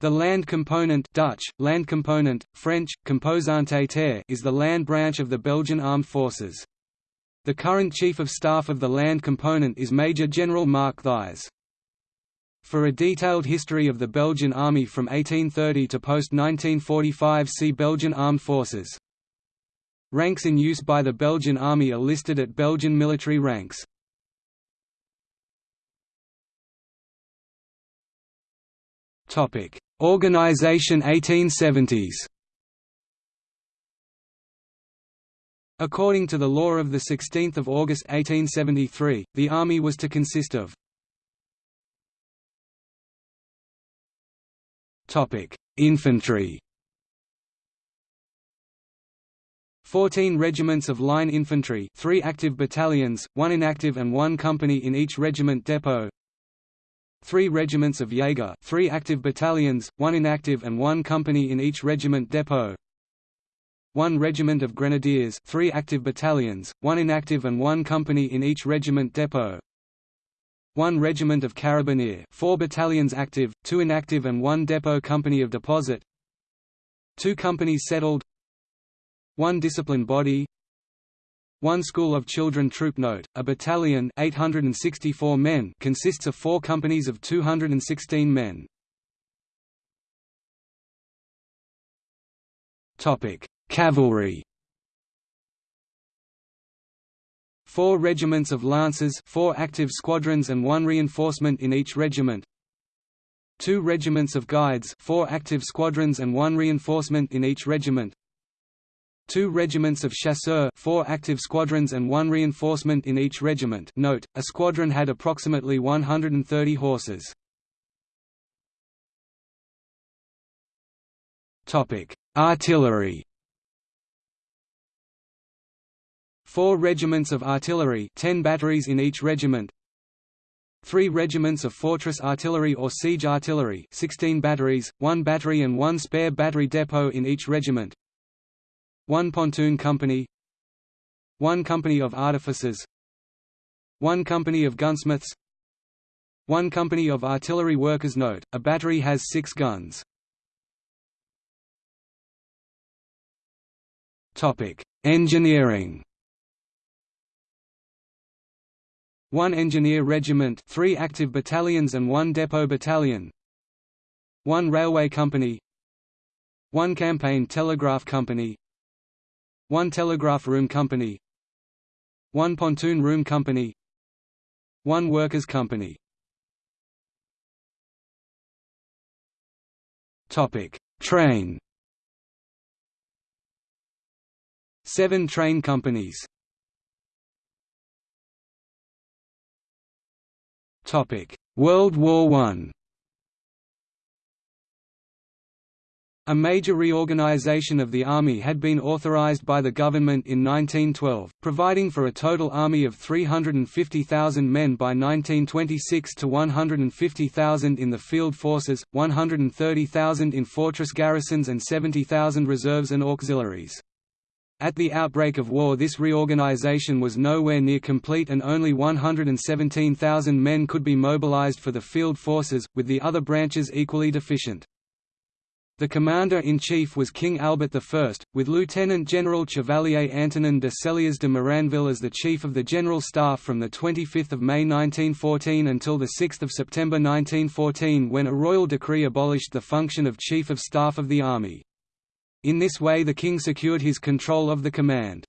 The land component Dutch, land component, French, composante terre is the land branch of the Belgian Armed Forces. The current Chief of Staff of the land component is Major General Mark Thijs. For a detailed history of the Belgian Army from 1830 to post-1945 see Belgian Armed Forces. Ranks in use by the Belgian Army are listed at Belgian military ranks. Topic: Organization 1870s. According to the law of 16 August 1873, the army was to consist of Infantry 14 regiments of line infantry 3 active battalions, 1 inactive and 1 company in each regiment depot Three regiments of Jaeger three active battalions, one inactive and one company in each regiment depot. One regiment of grenadiers three active battalions, one inactive and one company in each regiment depot. One regiment of carabinier four battalions active, two inactive and one depot company of deposit. Two companies settled. One discipline body one school of children troop note, a battalion 864 men consists of four companies of 216 men. Cavalry. Four regiments of lancers four active squadrons and one reinforcement in each regiment. Two regiments of guides four active squadrons and one reinforcement in each regiment Two regiments of chasseurs four active squadrons and one reinforcement in each regiment. Note, a squadron had approximately 130 horses. Artillery. Four regiments of artillery 10 batteries in each regiment. Three regiments of fortress artillery or siege artillery 16 batteries, one battery and one spare battery depot in each regiment 1 pontoon company. 1 company of artificers. 1 company of gunsmiths. 1 company of artillery workers. Note, a battery has 6 guns. Engineering. 1 engineer regiment 3 active battalions and 1 depot battalion. 1 railway company. 1 campaign telegraph company 1 telegraph room company 1 pontoon room company 1 workers company Topic: Train. Seven train companies. Topic: World War One. A major reorganization of the Army had been authorized by the government in 1912, providing for a total army of 350,000 men by 1926 to 150,000 in the field forces, 130,000 in fortress garrisons and 70,000 reserves and auxiliaries. At the outbreak of war this reorganization was nowhere near complete and only 117,000 men could be mobilized for the field forces, with the other branches equally deficient. The commander-in-chief was King Albert I, with Lieutenant General Chevalier Antonin de Selliers de Moranville as the Chief of the General Staff from 25 May 1914 until 6 September 1914 when a royal decree abolished the function of Chief of Staff of the Army. In this way the King secured his control of the command.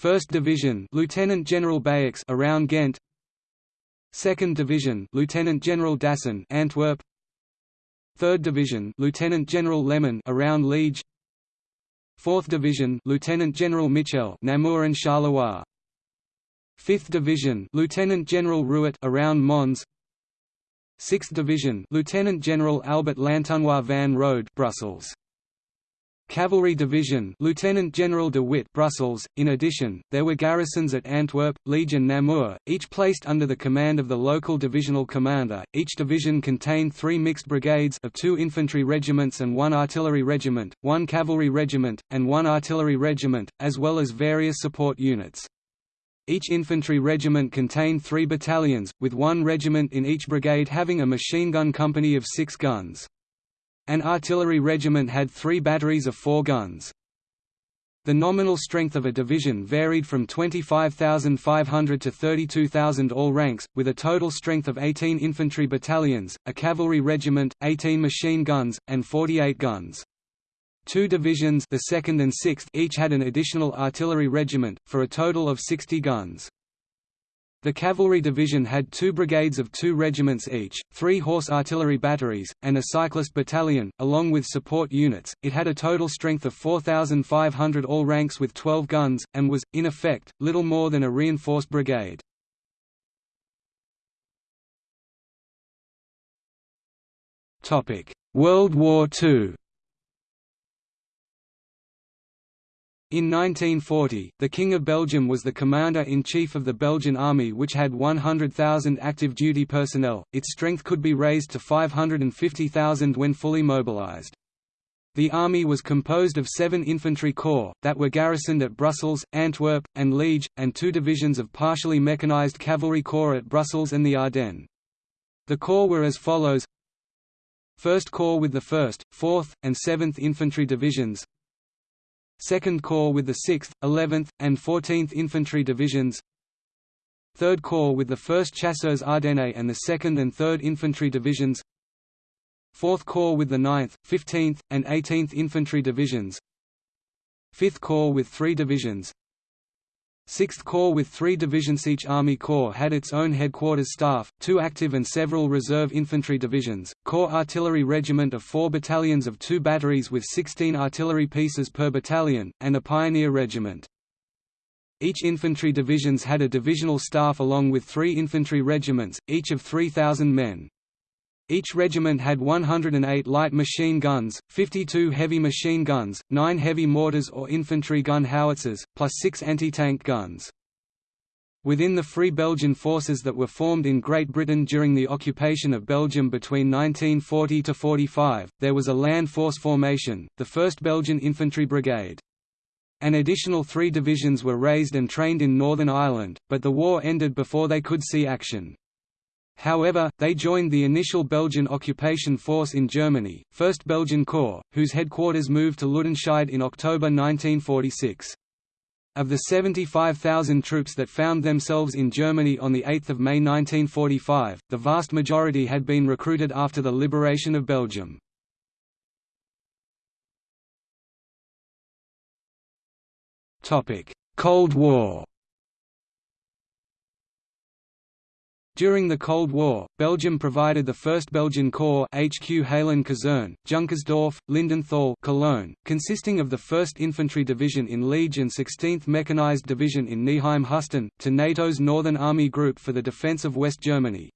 1st Division Lieutenant General Bayeux around Ghent 2nd Division Lieutenant General Dossin Antwerp 3rd Division Lieutenant General Leman around Liege. 4th Division Lieutenant General Mitchell Namur and Charleroi. 5th Division Lieutenant General Ruwet around Mons. 6th Division Lieutenant General Albert Lantonnois van Rode Brussels Cavalry Division Lieutenant General de Witte Brussels. In addition, there were garrisons at Antwerp, Liege and Namur, each placed under the command of the local divisional commander. Each division contained three mixed brigades of two infantry regiments and one artillery regiment, one cavalry regiment, and one artillery regiment, as well as various support units. Each infantry regiment contained three battalions, with one regiment in each brigade having a machine gun company of six guns. An artillery regiment had three batteries of four guns. The nominal strength of a division varied from 25,500 to 32,000 all ranks, with a total strength of 18 infantry battalions, a cavalry regiment, 18 machine guns, and 48 guns. Two divisions the 2nd and 6th each had an additional artillery regiment, for a total of 60 guns. The cavalry division had two brigades of two regiments each, three horse artillery batteries, and a cyclist battalion, along with support units. It had a total strength of 4,500 all ranks with 12 guns, and was, in effect, little more than a reinforced brigade. World War II In 1940, the King of Belgium was the commander-in-chief of the Belgian army which had 100,000 active duty personnel, its strength could be raised to 550,000 when fully mobilized. The army was composed of seven infantry corps, that were garrisoned at Brussels, Antwerp, and Liege, and two divisions of partially mechanized cavalry corps at Brussels and the Ardennes. The corps were as follows 1st Corps with the 1st, 4th, and 7th Infantry Divisions 2nd Corps with the 6th, 11th, and 14th Infantry Divisions 3rd Corps with the 1st Chasseurs Ardennes and the 2nd and 3rd Infantry Divisions 4th Corps with the 9th, 15th, and 18th Infantry Divisions 5th Corps with three divisions 6th Corps with three divisions Each Army Corps had its own headquarters staff, two active and several reserve infantry divisions, Corps Artillery Regiment of four battalions of two batteries with 16 artillery pieces per battalion, and a Pioneer Regiment. Each infantry divisions had a divisional staff along with three infantry regiments, each of 3,000 men. Each regiment had 108 light machine guns, 52 heavy machine guns, 9 heavy mortars or infantry gun howitzers, plus 6 anti-tank guns. Within the Free Belgian forces that were formed in Great Britain during the occupation of Belgium between 1940–45, there was a land force formation, the 1st Belgian Infantry Brigade. An additional three divisions were raised and trained in Northern Ireland, but the war ended before they could see action. However, they joined the initial Belgian occupation force in Germany, 1st Belgian Corps, whose headquarters moved to Ludenscheid in October 1946. Of the 75,000 troops that found themselves in Germany on 8 May 1945, the vast majority had been recruited after the liberation of Belgium. Cold War During the Cold War, Belgium provided the 1st Belgian Corps HQ Heiligen-Kaserne, Junkersdorf, Lindenthal Cologne, consisting of the 1st Infantry Division in Liege and 16th Mechanized Division in Neheim-Hüsten, to NATO's Northern Army Group for the defense of West Germany.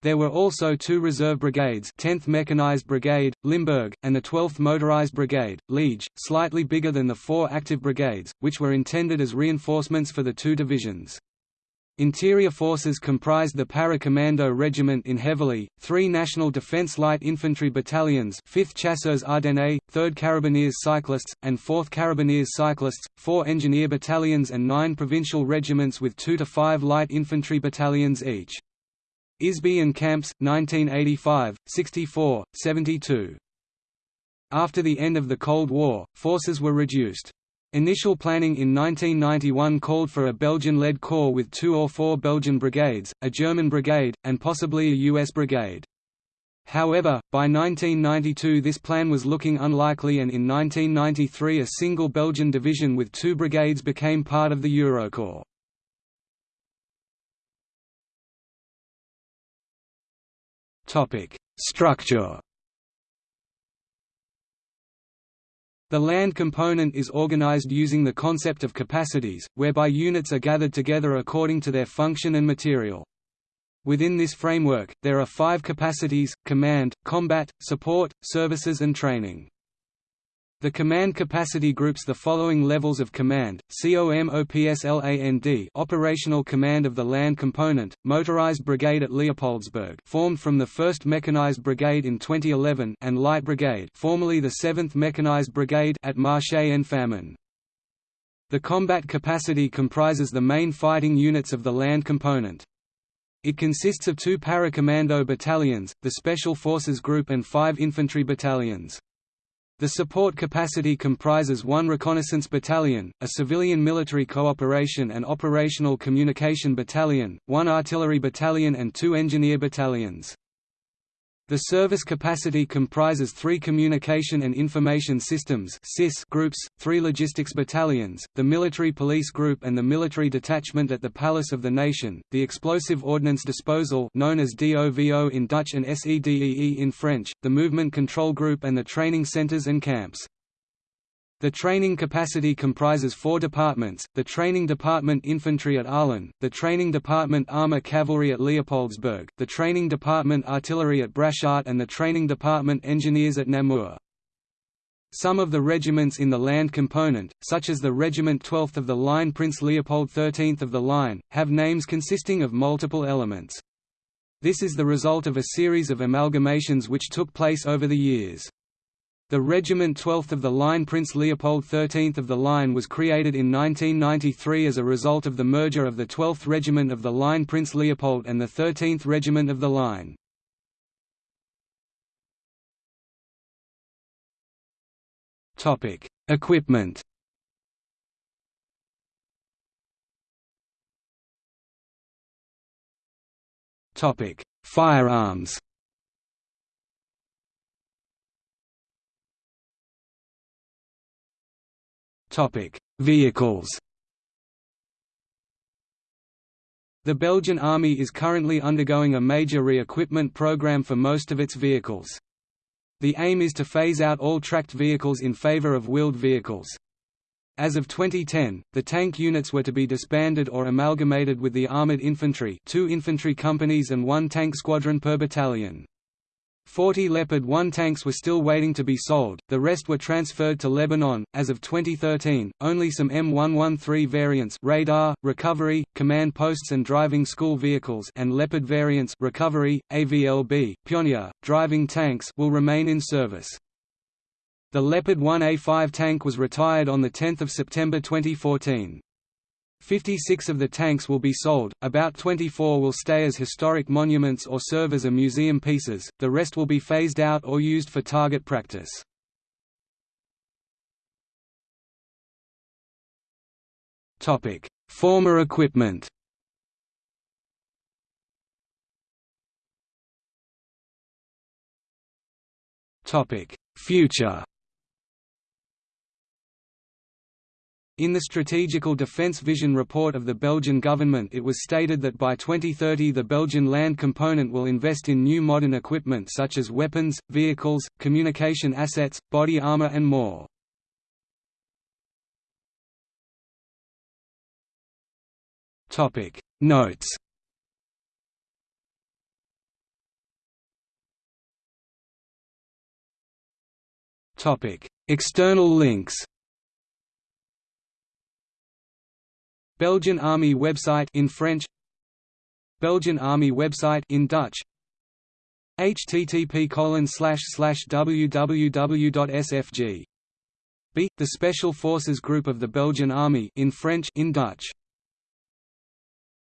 There were also two reserve brigades 10th Mechanized Brigade, Limburg, and the 12th Motorized Brigade, Liege, slightly bigger than the four active brigades, which were intended as reinforcements for the two divisions. Interior forces comprised the Para-Commando Regiment in Heverlee, three National Defence Light Infantry Battalions 5th Chasseurs Ardennes, 3rd Carabineers Cyclists, and 4th Carabineers Cyclists, four Engineer Battalions and nine provincial regiments with two to five Light Infantry Battalions each. Isby and Kamps, 1985, 64, 72. After the end of the Cold War, forces were reduced. Initial planning in 1991 called for a Belgian-led corps with two or four Belgian brigades, a German brigade, and possibly a US brigade. However, by 1992 this plan was looking unlikely and in 1993 a single Belgian division with two brigades became part of the Eurocorps. Structure The land component is organized using the concept of capacities, whereby units are gathered together according to their function and material. Within this framework, there are five capacities, command, combat, support, services and training. The command capacity groups the following levels of command: COMOPSLAND, operational command of the land component, motorized brigade at Leopoldsburg, formed from the 1st Mechanized Brigade in 2011, and Light Brigade, formerly the 7th Mechanized Brigade at Marche en Famenne. The combat capacity comprises the main fighting units of the land component. It consists of two para-commando battalions, the Special Forces Group and five infantry battalions. The support capacity comprises one reconnaissance battalion, a civilian military cooperation and operational communication battalion, one artillery battalion and two engineer battalions. The service capacity comprises three Communication and Information Systems groups, three logistics battalions, the Military Police Group and the Military Detachment at the Palace of the Nation, the Explosive Ordnance Disposal known as DOVO in Dutch and SEDEE in French, the Movement Control Group and the training centers and camps. The training capacity comprises four departments, the Training Department Infantry at Arlon, the Training Department Armour Cavalry at Leopoldsburg, the Training Department Artillery at Brasschaat and the Training Department Engineers at Namur. Some of the regiments in the land component, such as the Regiment 12th of the Line Prince Leopold 13th of the Line, have names consisting of multiple elements. This is the result of a series of amalgamations which took place over the years. The Regiment 12th of the Line Prince Leopold 13th of the Line was created in 1993 as a result of the merger of the 12th Regiment of the Line Prince Leopold and the 13th Regiment of the Line. Equipment Firearms Topic: Vehicles. The Belgian Army is currently undergoing a major re-equipment program for most of its vehicles. The aim is to phase out all tracked vehicles in favor of wheeled vehicles. As of 2010, the tank units were to be disbanded or amalgamated with the armored infantry two infantry companies and one tank squadron per battalion. 40 Leopard 1 tanks were still waiting to be sold, the rest were transferred to Lebanon. As of 2013, only some M113 variants radar, recovery, command posts and driving school vehicles and Leopard variants recovery, AVLB, Pioneer, driving tanks will remain in service. The Leopard 1A5 tank was retired on 10 September 2014. 56 of the tanks will be sold, about 24 will stay as historic monuments or serve as a museum pieces, the rest will be phased out or used for target practice. Former equipment Future In the Strategical Defence Vision report of the Belgian government it was stated that by 2030 the Belgian land component will invest in new modern equipment such as weapons, vehicles, communication assets, body armour and more. Notes External links Belgian Army website in French Belgian Army website in Dutch. Http www.sfg B the Special Forces Group of the Belgian Army in French in Dutch